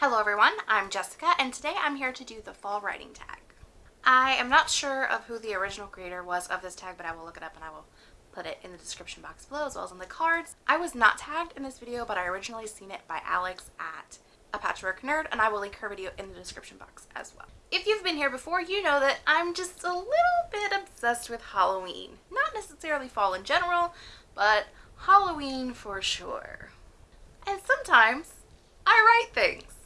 Hello everyone, I'm Jessica and today I'm here to do the fall writing tag. I am not sure of who the original creator was of this tag, but I will look it up and I will put it in the description box below as well as in the cards. I was not tagged in this video, but I originally seen it by Alex at A Patchwork Nerd and I will link her video in the description box as well. If you've been here before, you know that I'm just a little bit obsessed with Halloween. Not necessarily fall in general, but Halloween for sure. And sometimes I write things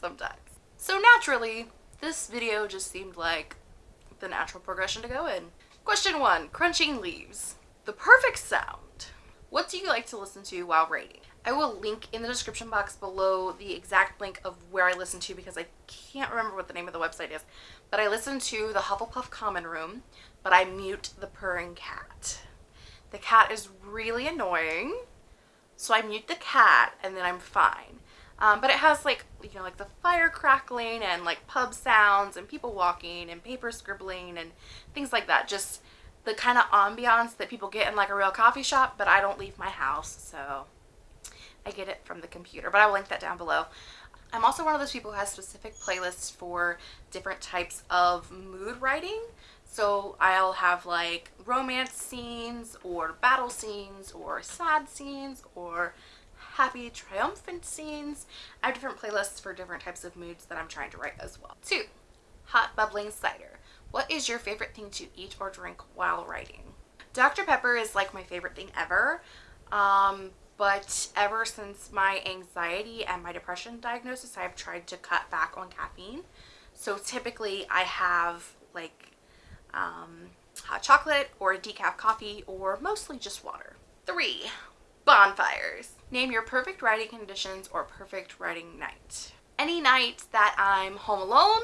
sometimes. So naturally, this video just seemed like the natural progression to go in. Question one, crunching leaves. The perfect sound. What do you like to listen to while writing? I will link in the description box below the exact link of where I listen to because I can't remember what the name of the website is. But I listen to the Hufflepuff Common Room, but I mute the purring cat. The cat is really annoying, so I mute the cat and then I'm fine. Um, but it has like, you know, like the fire crackling and like pub sounds and people walking and paper scribbling and things like that. Just the kind of ambiance that people get in like a real coffee shop, but I don't leave my house, so I get it from the computer. But I will link that down below. I'm also one of those people who has specific playlists for different types of mood writing. So I'll have like romance scenes or battle scenes or sad scenes or happy, triumphant scenes. I have different playlists for different types of moods that I'm trying to write as well. Two, hot bubbling cider. What is your favorite thing to eat or drink while writing? Dr. Pepper is like my favorite thing ever. Um, but ever since my anxiety and my depression diagnosis, I've tried to cut back on caffeine. So typically I have like um, hot chocolate or decaf coffee or mostly just water. Three, bonfires. Name your perfect writing conditions or perfect writing night. Any night that I'm home alone,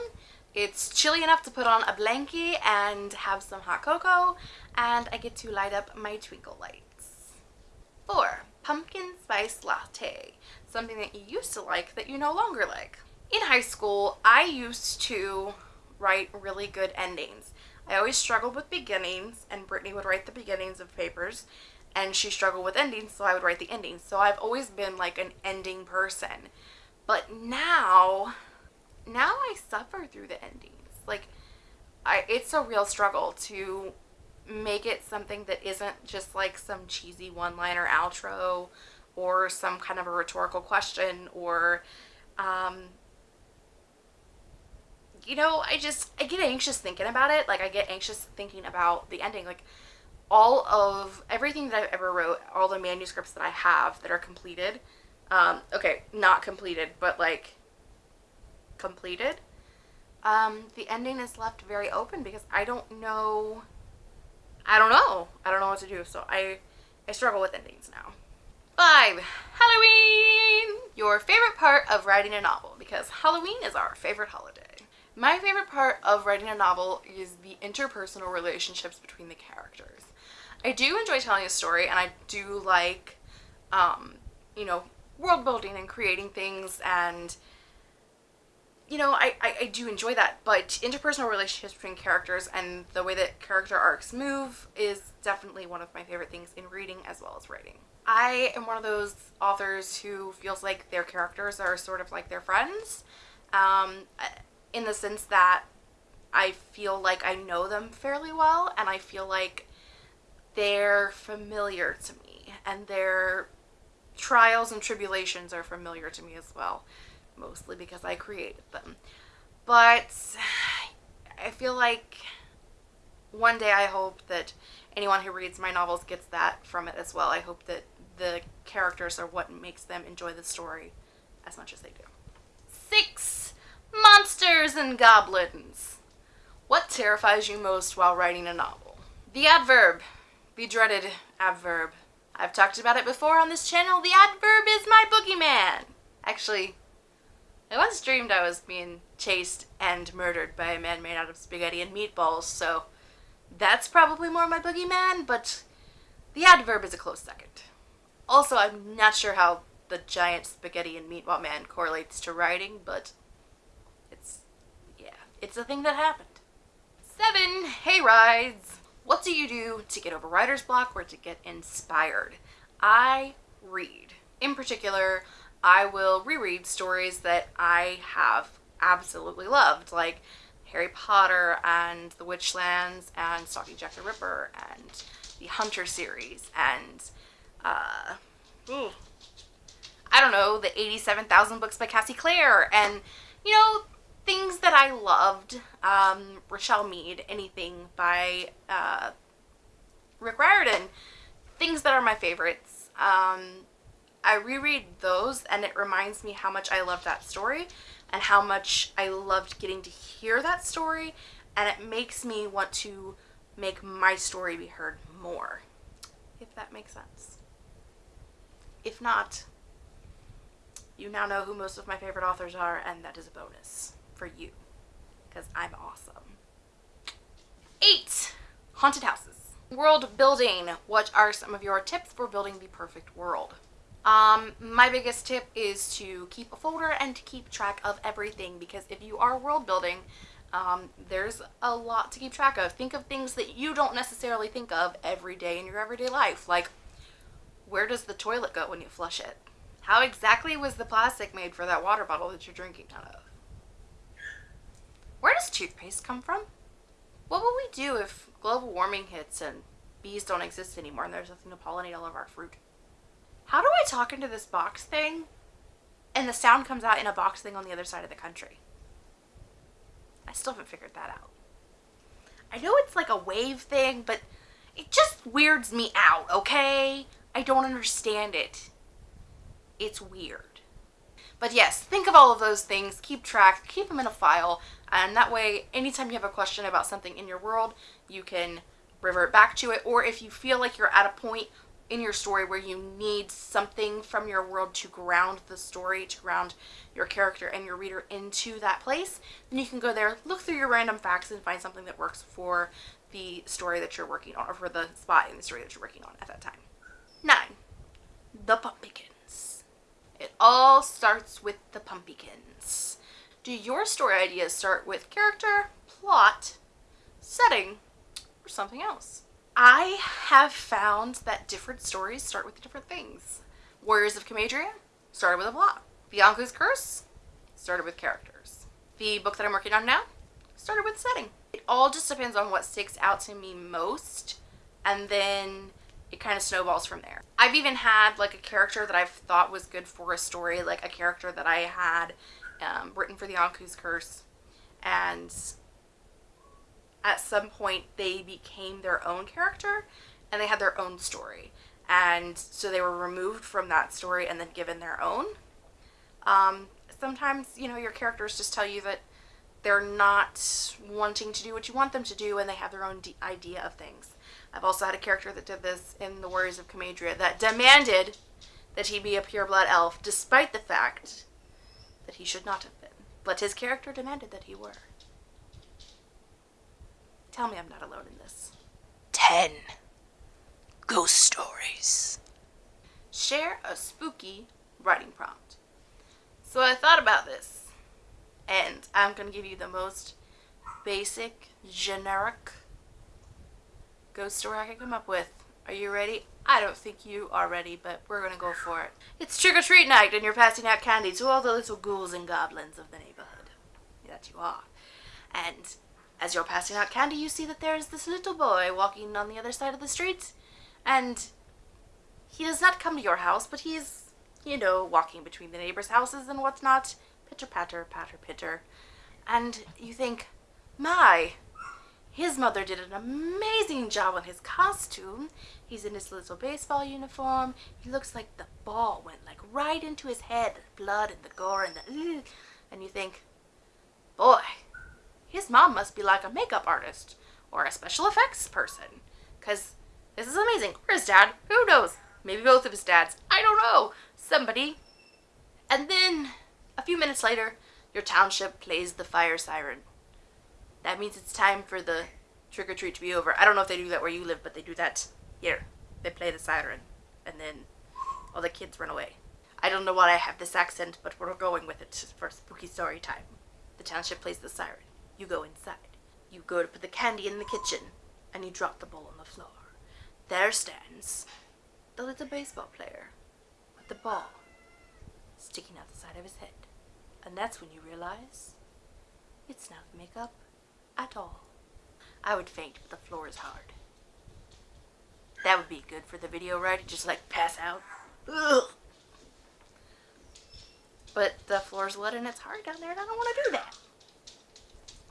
it's chilly enough to put on a blankie and have some hot cocoa, and I get to light up my twinkle lights. Four, pumpkin spice latte. Something that you used to like that you no longer like. In high school, I used to write really good endings. I always struggled with beginnings, and Brittany would write the beginnings of papers, and she struggled with endings so I would write the endings. So I've always been like an ending person. But now, now I suffer through the endings. Like I it's a real struggle to make it something that isn't just like some cheesy one-liner outro or some kind of a rhetorical question or um you know, I just I get anxious thinking about it. Like I get anxious thinking about the ending. Like all of everything that I've ever wrote, all the manuscripts that I have that are completed, um, okay, not completed, but like completed, um, the ending is left very open because I don't know, I don't know, I don't know what to do, so I, I struggle with endings now. Five, Halloween! Your favorite part of writing a novel, because Halloween is our favorite holiday. My favorite part of writing a novel is the interpersonal relationships between the characters. I do enjoy telling a story and I do like, um, you know, world building and creating things and you know, I, I, I, do enjoy that, but interpersonal relationships between characters and the way that character arcs move is definitely one of my favorite things in reading as well as writing. I am one of those authors who feels like their characters are sort of like their friends, um, in the sense that I feel like I know them fairly well and I feel like they're familiar to me and their trials and tribulations are familiar to me as well mostly because I created them but I feel like one day I hope that anyone who reads my novels gets that from it as well. I hope that the characters are what makes them enjoy the story as much as they do. Six, monsters and goblins. What terrifies you most while writing a novel? The adverb the dreaded adverb. I've talked about it before on this channel. The adverb is my boogeyman. Actually, I once dreamed I was being chased and murdered by a man made out of spaghetti and meatballs, so that's probably more my boogeyman, but the adverb is a close second. Also, I'm not sure how the giant spaghetti and meatball man correlates to writing, but it's, yeah, it's a thing that happened. Seven, hay rides. What do you do to get over writer's block or to get inspired? I read. In particular, I will reread stories that I have absolutely loved, like Harry Potter and The Witchlands and Stalking Jack the Ripper and the Hunter series and uh, I don't know, the 87,000 books by Cassie Clare and, you know, things that I loved. Um, Richelle Mead, anything by uh, Rick Riordan, things that are my favorites. Um, I reread those and it reminds me how much I loved that story and how much I loved getting to hear that story and it makes me want to make my story be heard more, if that makes sense. If not, you now know who most of my favorite authors are and that is a bonus for you because I'm awesome. Eight, haunted houses. World building. What are some of your tips for building the perfect world? Um, my biggest tip is to keep a folder and to keep track of everything because if you are world building, um, there's a lot to keep track of. Think of things that you don't necessarily think of every day in your everyday life, like where does the toilet go when you flush it? How exactly was the plastic made for that water bottle that you're drinking out of? Where does toothpaste come from? What will we do if global warming hits and bees don't exist anymore and there's nothing to pollinate all of our fruit? How do I talk into this box thing and the sound comes out in a box thing on the other side of the country? I still haven't figured that out. I know it's like a wave thing, but it just weirds me out, okay? I don't understand it. It's weird. But yes, think of all of those things, keep track, keep them in a file, and that way, anytime you have a question about something in your world, you can revert back to it, or if you feel like you're at a point in your story where you need something from your world to ground the story, to ground your character and your reader into that place, then you can go there, look through your random facts and find something that works for the story that you're working on or for the spot in the story that you're working on at that time. Nine, the pumpkins. It all starts with the pumpkins. Do your story ideas start with character, plot, setting, or something else? I have found that different stories start with different things. Warriors of Camadria started with a plot. Anku's Curse started with characters. The book that I'm working on now started with setting. It all just depends on what sticks out to me most and then it kind of snowballs from there. I've even had like a character that I've thought was good for a story, like a character that I had um, written for the Anku's Curse and at some point they became their own character and they had their own story. And so they were removed from that story and then given their own. Um, sometimes, you know, your characters just tell you that they're not wanting to do what you want them to do and they have their own idea of things. I've also had a character that did this in The Warriors of Camadria that demanded that he be a pureblood elf despite the fact that he should not have been. But his character demanded that he were. Tell me I'm not alone in this. 10. Ghost Stories. Share a spooky writing prompt. So I thought about this, and I'm going to give you the most basic, generic ghost story I can come up with. Are you ready? I don't think you are ready, but we're going to go for it. It's trick-or-treat night, and you're passing out candy to all the little ghouls and goblins of the neighborhood. That you are. And as you're passing out candy, you see that there is this little boy walking on the other side of the street, and he does not come to your house, but he's, you know, walking between the neighbors' houses and whatnot. Pitter patter, patter pitter. And you think, my, his mother did an amazing job on his costume. He's in his little baseball uniform. He looks like the ball went like right into his head, blood and the gore and the, ugh. and you think, boy, his mom must be like a makeup artist or a special effects person. Because this is amazing. Or his dad. Who knows? Maybe both of his dads. I don't know. Somebody. And then, a few minutes later, your township plays the fire siren. That means it's time for the trick-or-treat to be over. I don't know if they do that where you live, but they do that here. They play the siren. And then all the kids run away. I don't know why I have this accent, but we're going with it for spooky story time. The township plays the siren. You go inside. You go to put the candy in the kitchen, and you drop the ball on the floor. There stands the little baseball player with the ball, sticking out the side of his head. And that's when you realize it's not makeup at all. I would faint, but the floor is hard. That would be good for the video, right? Just like pass out. Ugh. But the floor's wet and it's hard down there and I don't want to do that.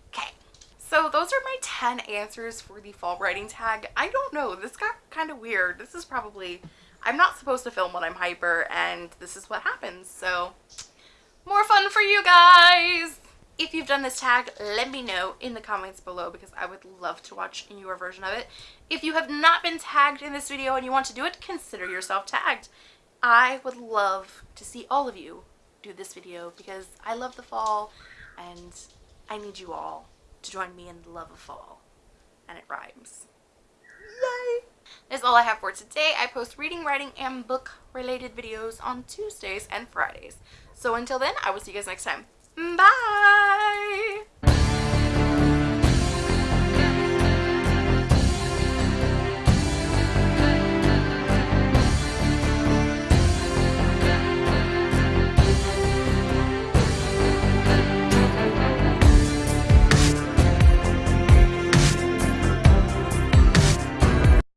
Okay. So those are my 10 answers for the fall writing tag. I don't know. This got kind of weird. This is probably... I'm not supposed to film when I'm hyper and this is what happens. So more fun for you guys. If you've done this tag, let me know in the comments below because I would love to watch your version of it. If you have not been tagged in this video and you want to do it, consider yourself tagged. I would love to see all of you do this video because I love the fall and I need you all to join me in the love of fall. And it rhymes. Yay! That's all I have for today. I post reading, writing, and book related videos on Tuesdays and Fridays. So until then, I will see you guys next time. Bye!